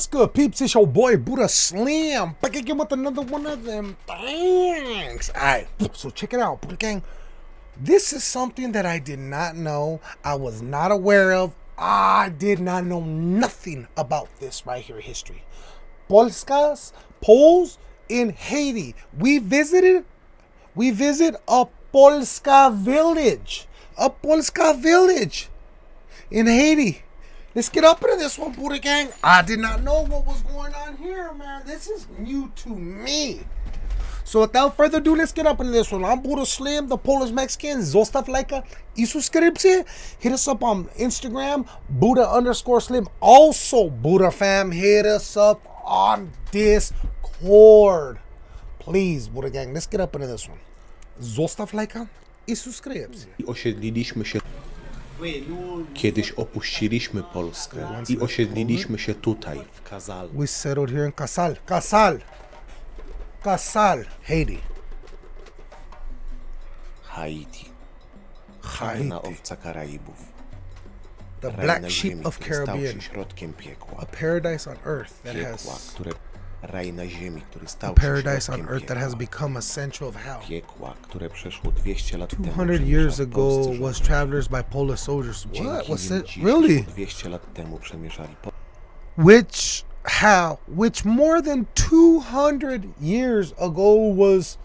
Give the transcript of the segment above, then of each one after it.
What's good, peeps? It's your boy Buddha Slim. Back again with another one of them things. Alright, so check it out, Buddha Gang. This is something that I did not know. I was not aware of. I did not know nothing about this right here history. Polskas, Poles in Haiti. We visited, we visit a Polska village. A Polska village in Haiti. Let's get up into this one, Buddha Gang. I did not know what was going on here, man. This is new to me. So without further ado, let's get up into this one. I'm Buddha Slim, the Polish Mexican, Zostav Laika, y suscribirse. Hit us up on Instagram, Buddha underscore Slim. Also, Buddha fam, hit us up on Discord. Please, Buddha Gang, let's get up into this one. Zostav Laika i subskrypcję. I osiedliliśmy się. Kiedyś opuściliśmy Polskę i osiedliliśmy się tutaj, w Kazal. We settled here in Casal. Casal. Casal, Haiti. Haiti. Haiti. Owca Karaibów. The black sheep of Caribbean. A paradise on earth that has ziemi, który stał a się paradise on earth that has become a center of hell. Piekła, które przeszło 200 lat 200 years ago was travelers by Polish soldiers. What? Nim it? Really? 200 lat temu przemierzali. Which how? Which more than 200 years ago was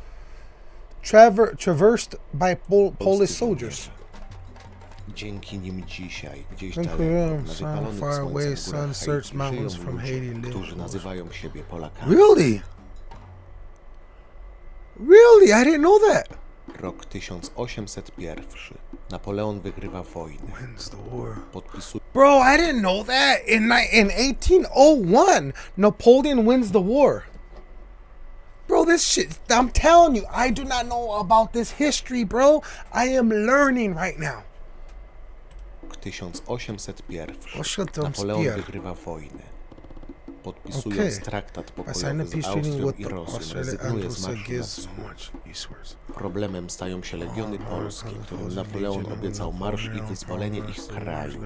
traver- traversed by Pol- Polish soldiers. Dzięki nim dzisiaj, gdzieś daleko, na sun, wypalonych away, sun-searched Haiti mountains żyją from ludzie, Haiti live którzy nazywają siebie Polakami. Really? Really? I didn't know that. Rok 1801. Napoleon wygrywa wojnę. Wins the war. Podpisuje Bro, I didn't know that. In in 1801, Napoleon wins the war. Bro, this shit, I'm telling you, I do not know about this history, bro. I am learning right now. Rok 1801. 1801. Napoleon wygrywa wojnę. Podpisując Okay. traktat pokojowy z Austrią i Rosją, rezygnuje and z marszu na wschód. Problemem stają się legiony polskie, którym Napoleon obiecał marsz i wyzwolenie ich kraju.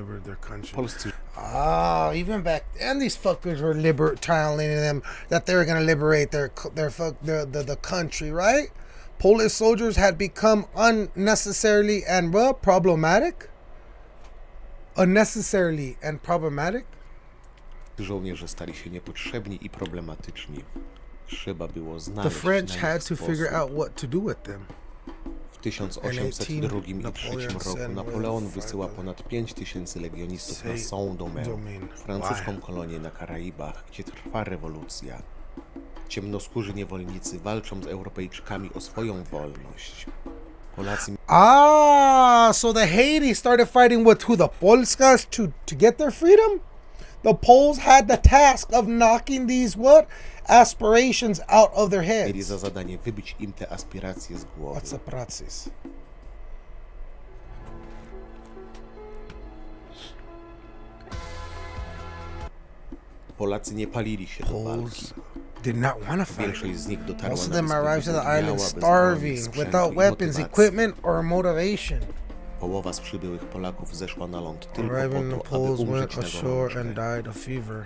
Polscy Ah, even back then, these fuckers were liber- telling them that they were gonna liberate their their fuck the, the the country, right? Polish soldiers had become unnecessarily and well problematic. Unnecessarily and problematic. żołnierze stali się niepotrzebni i problematyczni. Trzeba było The znaleźć French na nich had to figure out what to do with them. W 1802 i 1803 Napoleon roku Napoleon wysyła ponad 5 tysięcy legionistów na Saint-Domingue, Domingue. francuską kolonię na Karaibach, gdzie trwa rewolucja. Ciemnoskórzy niewolnicy walczą z Europejczykami o swoją wolność. Polacy Ah, so the Haiti started fighting with who? The Polskas to to get their freedom? The Poles had the task of knocking these what? Aspirations out of their heads. za zadanie wybić im te aspiracje z głowy. What's a praxis? Polacy nie palili się do walki. Did not want to fight. Większość z nich dotarła Most of them arrived to the island starving, without weapons, equipment, or motivation. Połowa z przybyłych Polaków zeszła na ląd tylko po to, aby Poles umrzeć went na ashore gorączkę. and died of fever.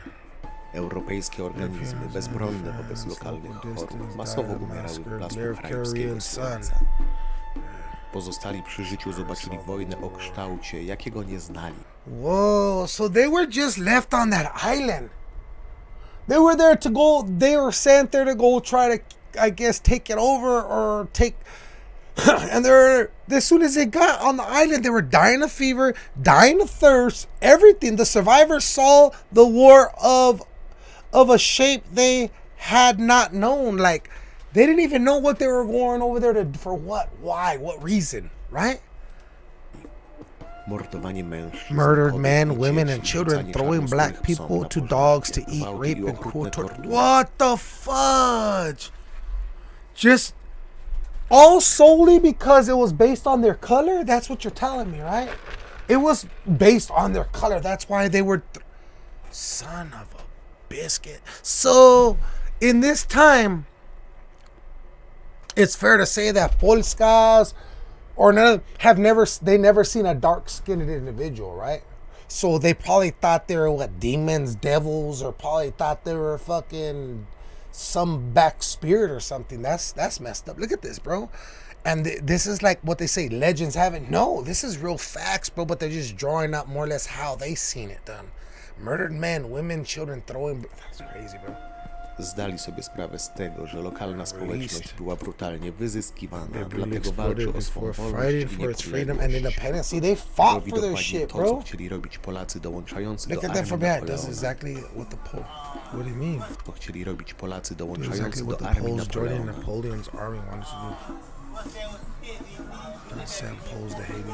Europejskie organizmy, bezbronne wobec lokalnych chorób, masowo umierały w blasku słońca. Pozostali przy życiu zobaczyli wojnę o kształcie, jakiego nie znali. Whoa, so they were just left on that island. They were there to go, they were sent there to go try to, I guess, take it over or take. and they're, as soon as they got on the island, they were dying of fever, dying of thirst, everything. The survivors saw the war of, of a shape they had not known. Like, they didn't even know what they were going over there to, for what, why, what reason, right? Murdered men, women, and children, throwing black people to dogs to eat, rape, and cruel torture. What the fudge? Just all solely because it was based on their color? That's what you're telling me, right? It was based on their color. That's why they were. Th- Son of a biscuit. So, in this time, it's fair to say that Polskas or none have never they never seen a dark skinned individual, right? So they probably thought they were what demons, devils, or probably thought they were fucking some back spirit or something. That's that's messed up. Look at this, bro. And th- this is like what they say legends have it. No, this is real facts, bro. But they're just drawing up more or less how they seen it done. Murdered men, women, children throwing. That's crazy, bro. zdali sobie sprawę z tego, że lokalna społeczność była brutalnie wyzyskiwana, dlatego walczy o swą wolność i niepodległość. To widokładnie to, co chcieli robić Polacy dołączający do armii Napoleona. To chcieli robić Polacy dołączający do armii Napoleona. Don't send Poles to Haiti.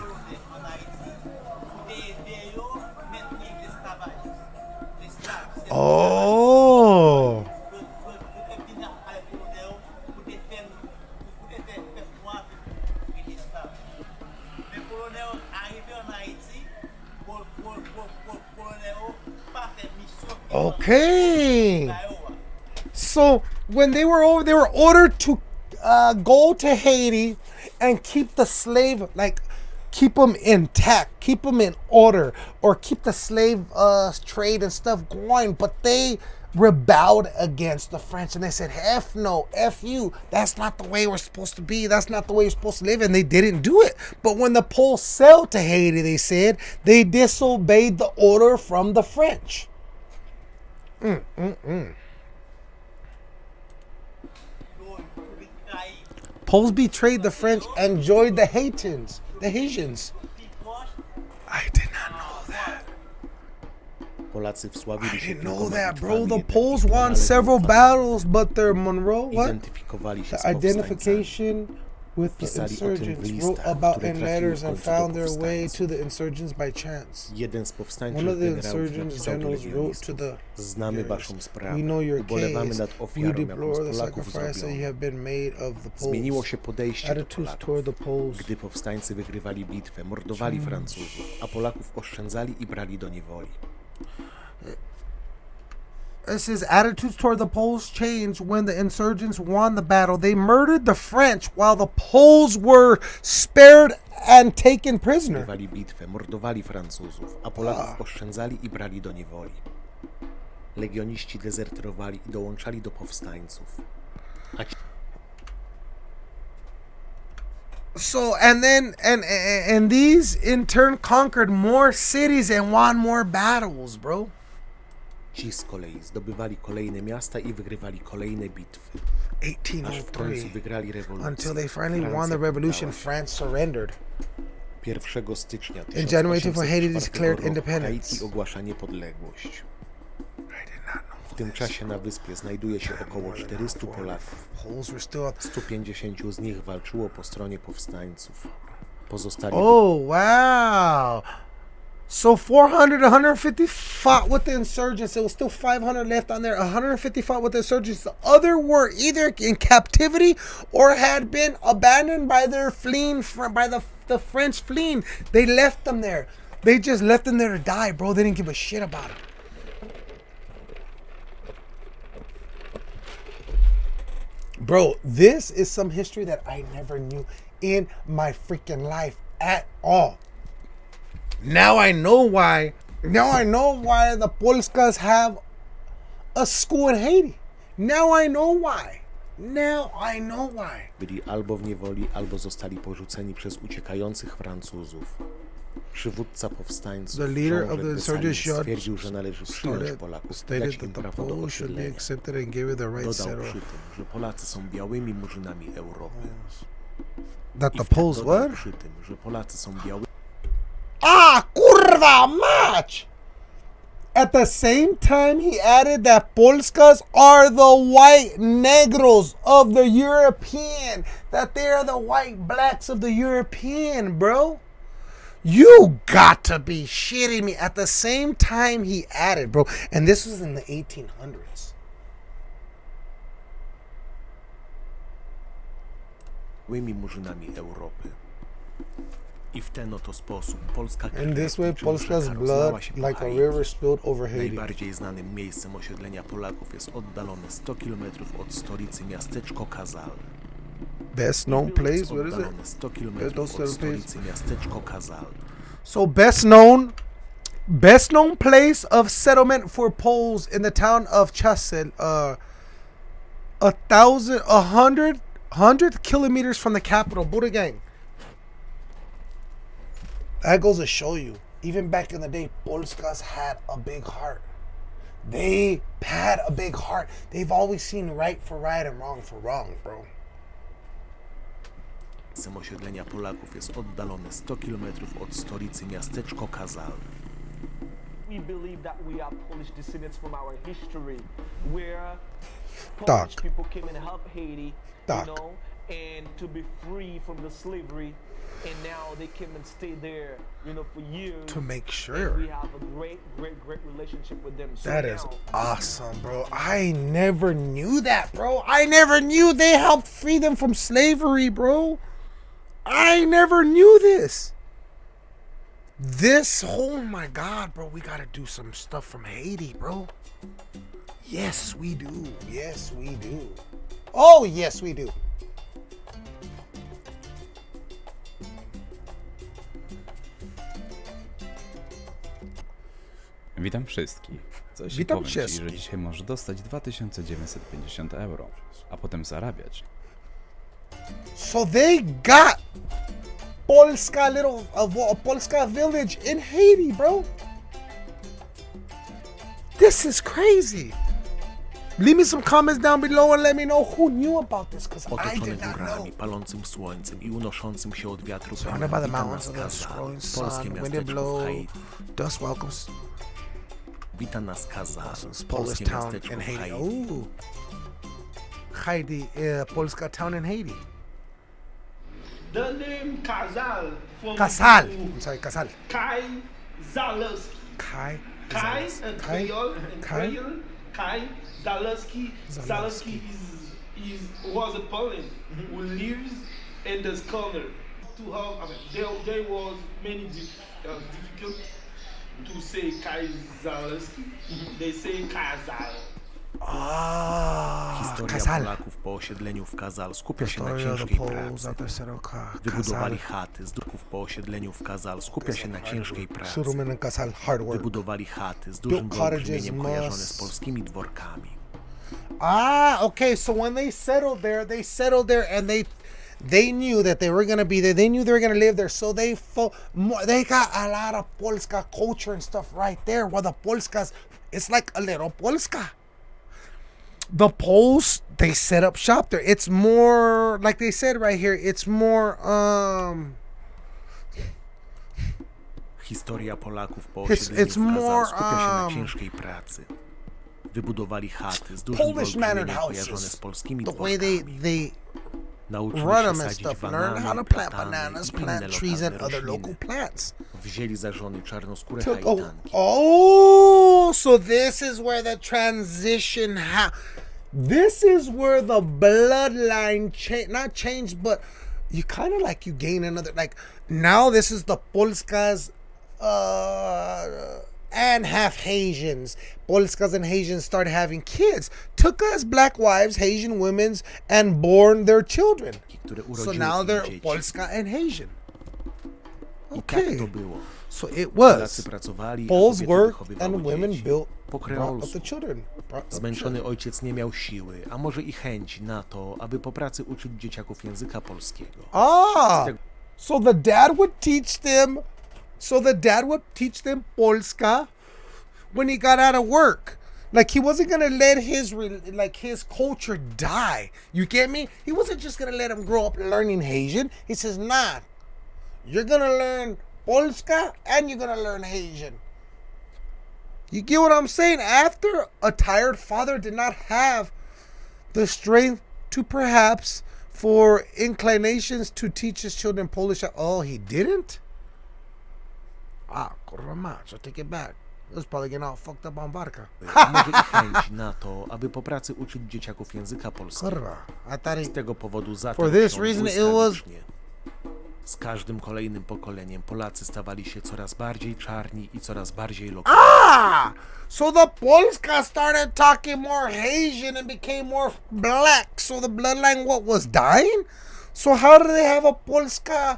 Oh! Okay. So when they were over, they were ordered to uh, go to Haiti and keep the slave, like keep them intact, keep them in order, or keep the slave uh, trade and stuff going. But they rebelled against the French and they said, F no, F you. That's not the way we're supposed to be. That's not the way you're supposed to live. And they didn't do it. But when the Poles sailed to Haiti, they said they disobeyed the order from the French. Poles betrayed the French and joined the Haitians, the Haitians. I did not know that. Polacy wsławili I didn't know that, bro. The Poles won several battles, but their Monroe, what? Identyfikowali się z The identification with the pisali o tym w listach, które trafiły w końcu do powstańców. Jeden z powstańczych generałów napisał do legionistów, znamy waszą sprawę, ubolewamy nad ofiarą, jaką z Polaków zrobiono. Zmieniło się podejście do Polaków. Gdy powstańcy wygrywali bitwę, mordowali Francuzów, a Polaków oszczędzali i brali do niewoli. It says attitudes toward the Poles changed when the insurgents won the battle. They murdered the French while the Poles were spared and taken prisoner. Bitwę, mordowali Francuzów, a Polaków ah. oszczędzali i brali do niewoli. Legioniści dezerterowali i dołączali do powstańców. So and then and and and these in turn conquered more cities and won more battles, bro. Ci z kolei zdobywali kolejne miasta i wygrywali kolejne bitwy. Aż w końcu 1803 wygrali rewolucję. until they finally won the revolution. France surrendered. 1 stycznia In January 24 Haiti 1804 declared roku independence. Haiti ogłasza niepodległość. W tym czasie na wyspie znajduje się około 400 Polaków. Poles were still 150 z nich walczyło po stronie powstańców. Pozostali Oh wow. So 400, 150 fought with the insurgents. There was still 500 left on there. 150 fought with the insurgents. The other were either in captivity or had been abandoned by their fleeing by the the French fleeing. They left them there. They just left them there to die, bro. They didn't give a shit about it. Bro, this is some history that I never knew in my freaking life at all. Now I know why. Now I know why the Polskas have a school in Haiti. Now I know why. Now I know why. byli albo w niewoli, albo zostali porzuceni przez uciekających Francuzów. Przywódca powstańców, The leader of the insurgents stwierdził, że należy przyjąć Started, Polaków, stated dać im that the prawo do Poles should be osiedlenia. accepted and give it the right Dodał przy tym, że Polacy są białymi murzynami Europy. That the Poles what? przy tym, że Polacy są białymi kurwa! At the same time, he added that Polskas are the white negros of the European, that they are the white blacks of the European, bro. You got to be shitting me. At the same time, he added, bro, and this was in the 1800s. murzynami Europy. I w ten oto sposób Polska In this way, Polska's blood, rozlała się po like a river, spilled over Haiti. Najbardziej znanym miejscem osiedlenia Polaków jest oddalone 100 km od stolicy miasteczko Kazal. Best known place, what is it? oddalone 100 km Those od stolicy miasteczko Kazal. So best known Best known place of settlement for Poles in the town of Chasel, uh, a thousand, a hundred, hundred kilometers from the capital, Buddha Gang. That goes to show you, even back in the day, Polskas had a big heart. They had a big heart. They've always seen right for right and wrong for wrong, bro. Miejscem osiedlenia Polaków jest oddalone 100 km od stolicy miasteczko Kazal. we believe that we are Polish descendants from our history, where Polish Tak. people came and helped Haiti, Tak. you know, and to be free from the slavery, and now they came and stayed there, you know, for years. To make sure. we have a great, great, great relationship with them. So That is now, awesome, bro. I never knew that, bro. I never knew they helped free them from slavery, bro. I never knew this. This, oh my God, bro. We got to do some stuff from Haiti, bro. Yes, we do. Yes, we do. Oh, yes, we do. Witam wszystkich. Coś Witam powiem ci, wszystkich. że dzisiaj możesz dostać 2950 euro, a potem zarabiać. So they got Polska little a Polska village in Haiti, bro. This is crazy. Leave me some comments down below and let me know who knew about this, because I Otoczone did not know. górami, palącym słońcem i unoszącym się od wiatru Surrounded by the mountains of the scrolling polskie sun, wind and blow, dust welcomes Wita nas Kazal, Polish polskie town in Haiti. Haiti. Ooh. Haiti, uh, Polska town in Haiti. The name Kazal from Casal. to I'm sorry, Casal. Kai Zalewski. Kai. Kai, Zalewski. and Kai. Creole, and Kai. Creole, Kai Zalewski. Zalewski. Zalewski is, is was a Poland who lives in this corner. To have, I mean, there, there was many dif- uh, difficult to say Kai Zalewski. They say Kazal. Ah, Historia Casal. Polaków po osiedleniu w Kazal skupia się na Story of the ciężkiej pracy. Wybudowali chaty z duchów po osiedleniu w Kazal skupia się na ciężkiej pracy. Wybudowali chaty z dużym Built cottages, wyolbrzymieniem kojarzone z polskimi dworkami. Ah, okay. So when they settled there, they settled there, and they they knew that they were gonna be there. They knew they were gonna live there, so they fo- they got a lot of Polska culture and stuff right there. While the Polskas, it's like a little Polska. The Poles they set up shop there. It's more like they said right here. It's more um. Historia Polaków po It's- it's more, skupia się na um, ciężkiej pracy. Wybudowali chaty z dużym Polish mannered kojarzone z polskimi The way they they run them and stuff. Learn how to plant bananas, plant trees, and other local plants. Wzięli za żony czarnoskóre took oh, oh so this is where the transition ha this is where the bloodline change not changed but you kind of like you gain another like now this is the polskas uh and half Haitians. Polskas and Haitians started having kids, took us black wives, Haitian women's, and born their children. So now they're. Polska and Haitian. Okay. So it was. Poles worked and women built, Po brought up the children. brought up the Zmęczony ojciec nie miał siły, a może i chęci na to, aby po pracy uczyć dzieciaków języka polskiego. Ah, so the dad would teach them. So the dad would teach them Polska when he got out of work. Like he wasn't gonna let his like his culture die. You get me? He wasn't just gonna let him grow up learning Haitian. He says, "Nah, you're gonna learn Polska and you're gonna learn Haitian." You get what I'm saying? After a tired father did not have the strength to perhaps for inclinations to teach his children Polish. at Oh, he didn't? Ah, kurwa mać, I take it back. It was probably getting all fucked up on. A może i chęci na to, aby po pracy uczyć dzieciaków języka polskiego. Kurwa. I thought he... Z tego powodu zaczął For this się reason it błyskawicznie. Z każdym kolejnym pokoleniem Polacy stawali się coraz bardziej czarni i coraz bardziej lokalni. Ah! So the Polska started talking more Haitian and became more black. So the bloodline, what, was dying? So how do they have a Polska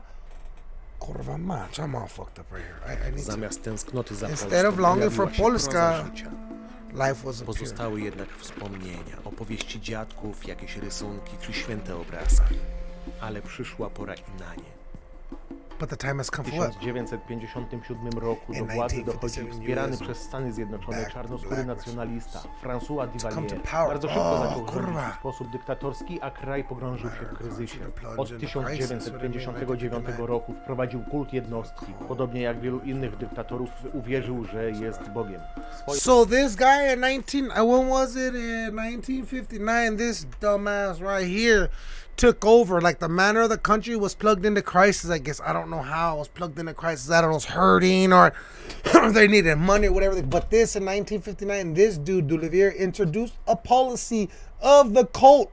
Kurwa mać, I'm all fucked up right here. I, I need to... Zamiast tęsknoty za Instead of Polską longing for Polska. Life was. Pozostały jednak wspomnienia, opowieści dziadków, jakieś rysunki czy święte obrazki. Ale przyszła pora i na nie. W for what? 1957 roku do władzy 1957 dochodzi wspierany przez Stany Zjednoczone czarnoskóry nacjonalista François Duvalier. Bardzo szybko O, zaczął rządzić w sposób dyktatorski, a kraj pogrążył się w kryzysie. Od into crisis, 1959 roku wprowadził kult jednostki. Podobnie jak wielu innych dyktatorów uwierzył, że jest Bogiem. Swoje So this guy in 19, uh, when was it in 1959? This dumbass right here took over. Like the manner of the country was plugged into crisis. I guess I don't know how it was plugged into crisis. I don't know, it's hurting or they needed money or whatever. But this in 1959, this dude Dulavier introduced a policy of the cult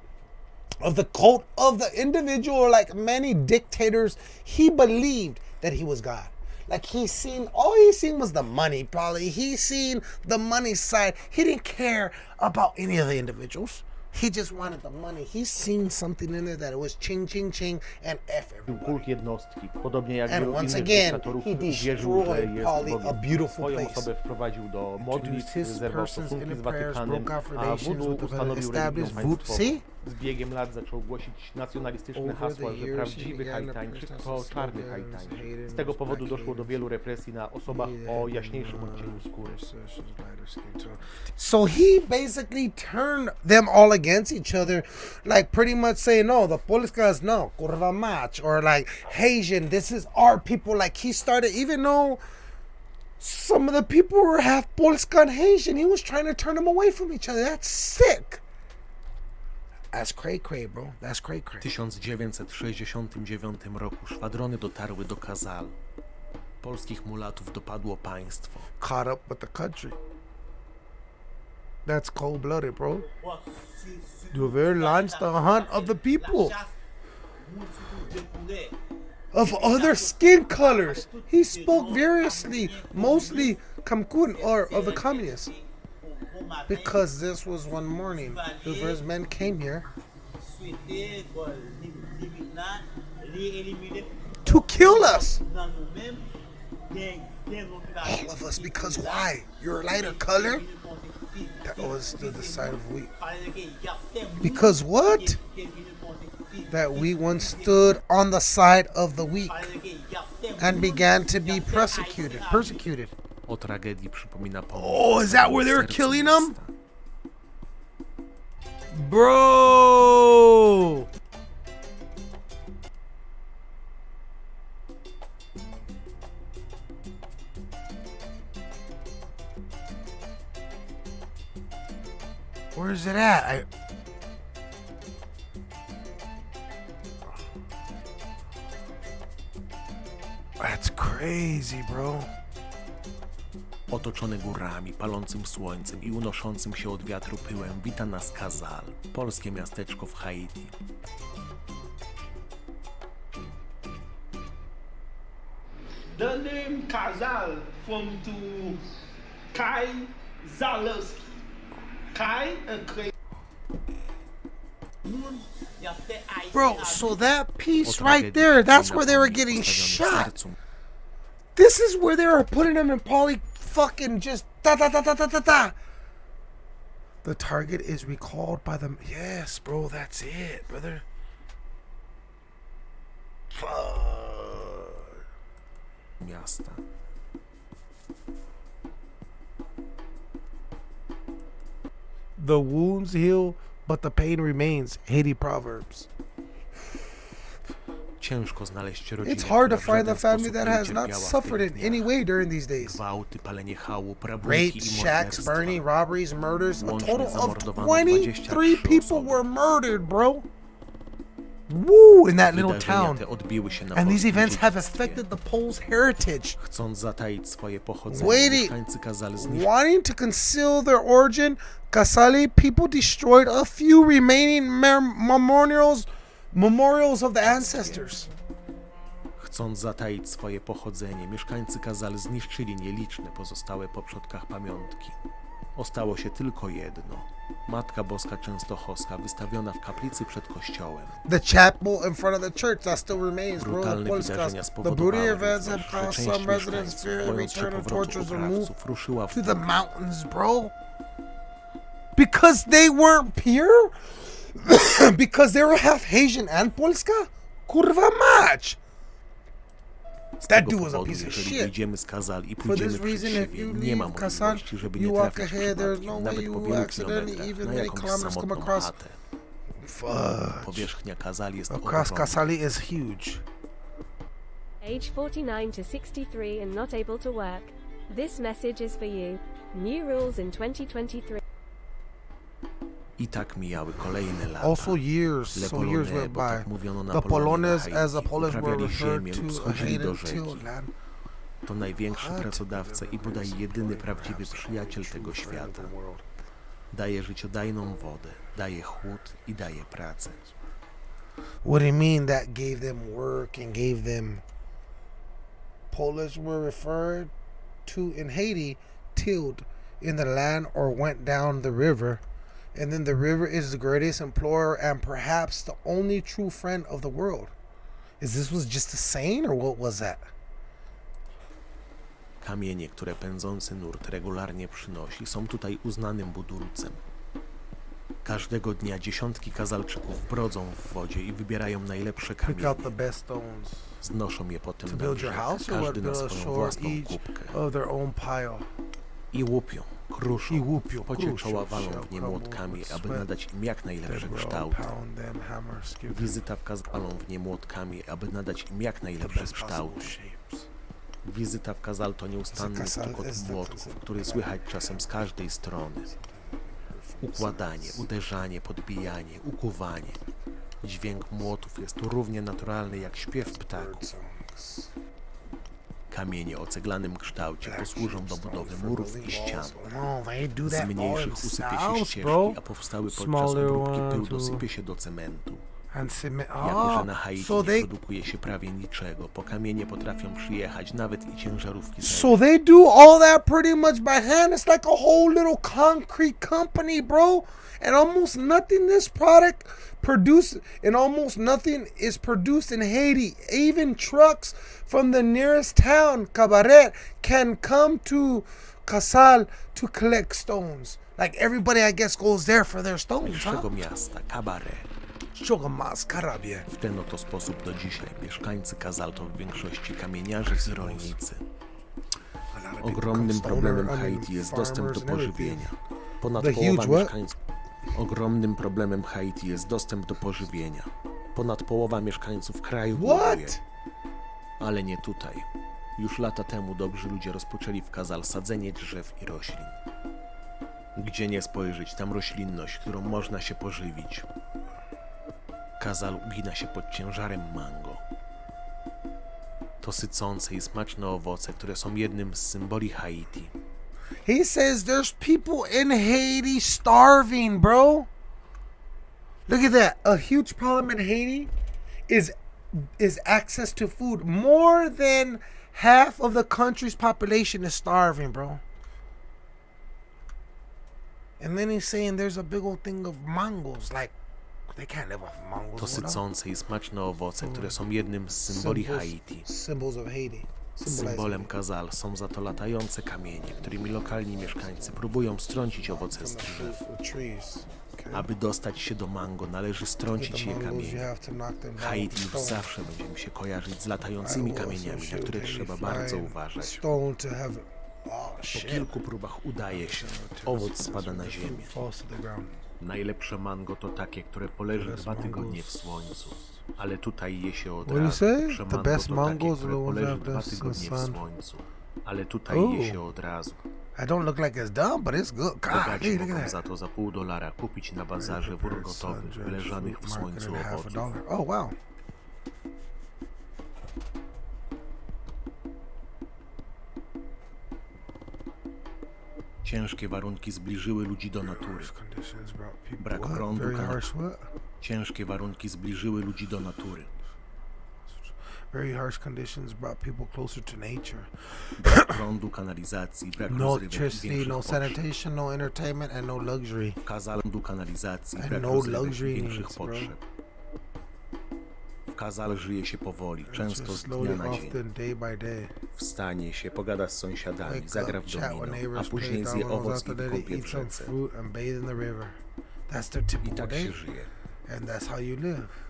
of the cult of the individual, like many dictators, he believed that he was God. Like he seen, all he seen was the money, probably. He seen the money side. He didn't care about any of the individuals. He just wanted the money. He seen something in there that it was ching, ching, ching, and F everybody. jednostki. Podobnie jak And once again, he destroyed jest a beautiful place. osobę wprowadził do modlitw, zerwał stosunki z prayers, Watykanem, a the ustanowił voodoo. państwową. See? Z biegiem lat zaczął głosić nacjonalistyczne hasła, że prawdziwy to Haitańczyk to czarny Haitańczyk. Z tego powodu doszło do wielu represji na osobach o jaśniejszym uh, odcieniu skóry. So he basically turned them all against each other, like pretty much saying, no, the Polskas, no, kurwa mach, or like Haitian, this is our people. Like he started, even though some of the people were half Polska and Haitian, he was trying to turn them away from each other. That's sick. That's cray cray, bro. That's cray W cray. 1969 roku szwadrony dotarły do Kazal. Polskich mulatów dopadło państwo. Caught up with the country. That's cold blooded, bro. Duver launched the hunt of the people. of other skin colors. He spoke variously, mostly Kamkun or of the communists. Because this was one morning, Hoover's men came here to kill us. All of us. Because why? You're lighter color? That was the side of wheat. Because what? That we once stood on the side of the weak and began to be persecuted. Persecuted. O tragedii przypomina. Oh, is that where they were killing them? Bro! Where is it at? I That's crazy, bro. Otoczony górami, palącym słońcem i unoszącym się od wiatru pyłem wita nas Kazal, polskie miasteczko w Haiti. The name Kazal from to Kai Zalewski. Kai and Clay. Bro, so that piece right there, that's where they were getting shot. This is where they were putting them in probably fucking just da da da da da da da. The target is recalled by the. Yes, bro, that's it, brother. Fuck. miasta. The wounds heal, but the pain remains. Haiti Proverbs. Ciężko znaleźć rodzinę, It's hard to find a family that has not suffered in any way during these days. Gwałty, palenie Rapes, shacks, burning, robberies, murders. A total of 23 23 people were murdered, bro. Woo, in that little town. te odbiły się na And these events have affected the Poles' heritage. Chcąc zataić swoje pochodzenie, Wait, mieszkańcy kazali zniszczyć Wanting to conceal their origin, Kasali people destroyed a few remaining mem- memorials memorials of the ancestors. Chcąc zataić swoje pochodzenie, mieszkańcy Kazal zniszczyli nieliczne pozostałe po przodkach pamiątki. Ostało się tylko jedno. Matka Boska Częstochowska wystawiona w kaplicy przed kościołem. The chapel in front of the church that still remains, bro. Brutalne wydarzenia The spowodowały że część mieszkańców, bojąc się powrotu oprawców, ruszyła w to the mountains, bro. Because they weren't pure? because they were half Haitian and Polska? Kurwa mać! That dude was a piece of shit. wyjdziemy z Kazal i For this reason, if you nie ma leave Kasan, możliwości, żeby nie you walk ahead, there's no way you will wielu accidentally even na many jakąś kilometers come across- chatę. Fuck. Powierzchnia Kazal jest Across. Kasali is huge. Age 49 to 63 and not able to work. This message is for you. New rules in 2023. I tak mijały kolejne lata. Also years, Le so years went tak by. mówiono na The Polones, as the Polish were referred to, hated land. To największy pracodawca i bodaj jedyny prawdziwy przyjaciel tego świata. Daje życiodajną wodę, daje chłód i daje pracę. What do you mean that gave them work and gave them? Polish were referred to in Haiti, tilled in the land or went down the river, and then the river is the greatest employer and perhaps the only true friend of the world. Is this was just a saying or what was that? Kamienie, które pędzący nurt regularnie przynosi, są tutaj uznanym budulcem. Każdego dnia dziesiątki kazalczyków brodzą w wodzie i wybierają najlepsze kamienie. Znoszą je potem na brzeg, każdy na swoją własną kubkę. I łupią, kruszą i łupią pocieczała walą w nie młotkami, aby nadać im jak najlepszy kształt. Wizyta wkazalą w nie młotkami, aby nadać im jak najlepszy kształt. Wizyta w Kazal to nieustanny stuk młotków, który słychać czasem z każdej strony. Układanie, uderzanie, podbijanie, ukuwanie. Dźwięk młotów jest równie naturalny jak śpiew ptaków. Kamienie o ceglanym kształcie posłużą do budowy murów i ścian. Z mniejszych usypie się ścieżki, a powstały podczas obróbki pył dosypie się do cementu. And cement. Jako, że na Haiti so nie they produkuje się prawie niczego, po kamienie potrafią przyjechać nawet i ciężarówki so they do all that pretty much by hand. It's like a whole little concrete company, bro. And almost nothing this product produced and almost nothing is produced in Haiti. Even trucks from the nearest town, Cabaret, can come to Casal to collect stones. Like everybody, I guess, goes there for their stones, huh? miasta, Cabaret. Chogamas, Carabie. W ten oto sposób do dzisiaj mieszkańcy Kazal to w większości kamieniarze i rolnicy. Ogromnym problemem Haiti jest dostęp do pożywienia. Ponad połowa mieszkańców. Ogromnym problemem Haiti jest dostęp do pożywienia. Ponad połowa mieszkańców kraju głoduje. What? Ale nie tutaj. Już lata temu dobrzy ludzie rozpoczęli w Kazal sadzenie drzew i roślin. Gdzie nie spojrzeć, tam roślinność, którą można się pożywić. Kazal ugina się pod ciężarem mango. To sycące i smaczne owoce, które są jednym z symboli Haiti. He says there's people in Haiti starving, bro. Look at that. A huge problem in Haiti is is access to food. More than half of the country's population is starving, bro. And then he's saying there's a big old thing of mangoes. Like To up? sycące i smaczne owoce, które są jednym z symboli Haiti. Symbolem. Kazal są za to latające kamienie, którymi lokalni mieszkańcy próbują strącić owoce z drzew. Aby dostać się do mango, należy strącić je with Haiti już zawsze będzie mi się kojarzyć z latającymi kamieniami, na które trzeba bardzo uważać. Oh Po kilku próbach udaje się. Owoc spada na ziemię. Najlepsze mango to takie, które poleży dwa tygodnie w słońcu. Ale tutaj je się od razu. say? Lepsze The mango to takie, które poleży dwa tygodnie w słońcu. Ale tutaj je się od razu. I don't look like it's done, but it's good. God, look at za that. to za pół dolara kupić na bazarze wór gotowych, wyleżanych w słońcu owoców. Oh wow. Ciężkie warunki zbliżyły ludzi do natury. Brak prądu? Ciężkie warunki zbliżyły ludzi do natury. Very harsh conditions brought people closer to nature. Brak prądu, kanalizacji, brak No electricity, no sanitation, no entertainment, and no luxury. Kazal prądu, kanalizacji, And brak no luxury większych needs, bro. potrzeb. W Kazal żyje się powoli, często z dnia na dzień. Wstanie się, pogada z sąsiadami, zagra w domino, a później zje owoc i wykąpie wrzęce. I tak się żyje.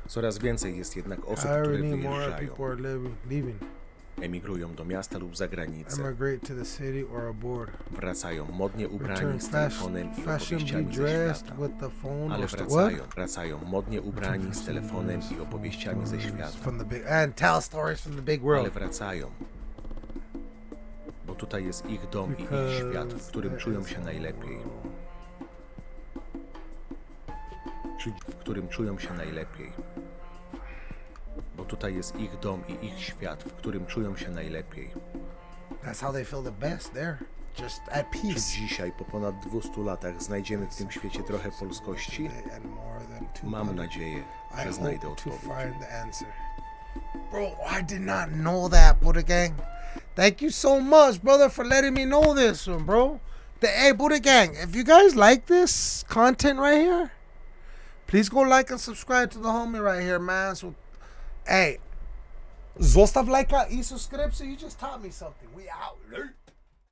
Coraz więcej jest jednak osób, które wyjeżdżają. Emigrują do miasta lub zagranicy. Wracają modnie ubrani z telefonem i opowieściami ze świata. Ale wracają, wracają modnie ubrani z telefonem i opowieściami ze świata. Ale wracają, bo tutaj jest ich dom i ich świat, w którym czują się najlepiej. W którym czują się najlepiej. Tutaj jest ich dom i ich świat, w którym czują się najlepiej. That's how they feel the best there, just at Czy peace. dzisiaj, po ponad 200 latach, znajdziemy w tym świecie trochę polskości? And more than two Mam nadzieję, I że znajdę to odpowiedź. find the answer. Bro, I did not know that, Buddha Gang. Thank you so much, brother, for letting me know this one, bro. The, hey, Buddha Gang, if you guys like this content right here, please go like and subscribe to the homie right here, man. So, hey, zostaw lajka i subskrypcję. You just taught me something. We out.